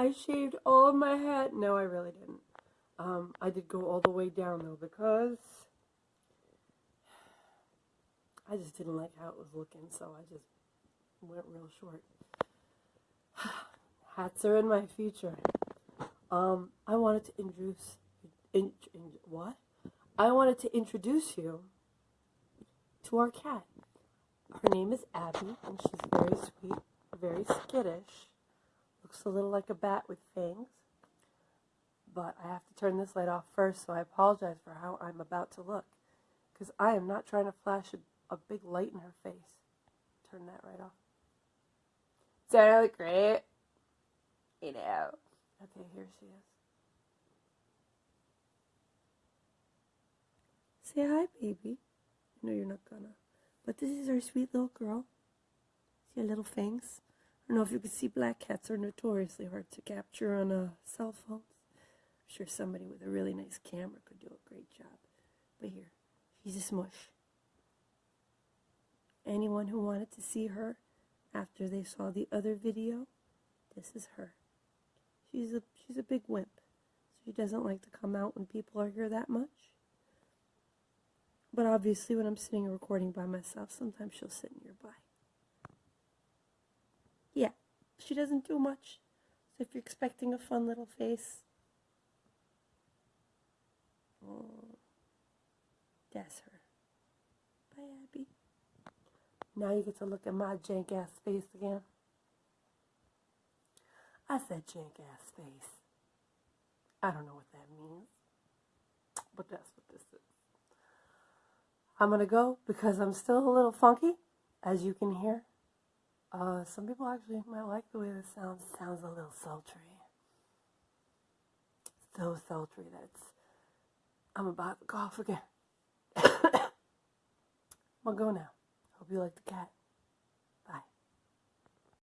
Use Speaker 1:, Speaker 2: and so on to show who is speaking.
Speaker 1: I shaved all of my head. No, I really didn't. Um, I did go all the way down though because I just didn't like how it was looking, so I just went real short. Hats are in my future. Um, I wanted to introduce, in, in, what? I wanted to introduce you to our cat. Her name is Abby, and she's very sweet, very skittish. Looks a little like a bat with fangs. But I have to turn this light off first, so I apologize for how I'm about to look. Because I am not trying to flash a, a big light in her face. Turn that right off. Does that look great? You know. Okay, here she is. Say hi, baby. No, you're not gonna. But this is our sweet little girl. See her little fangs? I don't know if you can see black cats are notoriously hard to capture on a cell phone. I'm sure somebody with a really nice camera could do a great job. But here, she's a smush. Anyone who wanted to see her after they saw the other video, this is her. She's a she's a big wimp. She doesn't like to come out when people are here that much. But obviously when I'm sitting and recording by myself, sometimes she'll sit nearby. She doesn't do much. So if you're expecting a fun little face, oh, that's her. Bye, Abby. Now you get to look at my jank ass face again. I said jank ass face. I don't know what that means, but that's what this is. I'm going to go because I'm still a little funky, as you can hear. Uh, some people actually might like the way this sounds. Sounds a little sultry. So sultry that I'm about to cough again. I'm to go now. Hope you like the cat.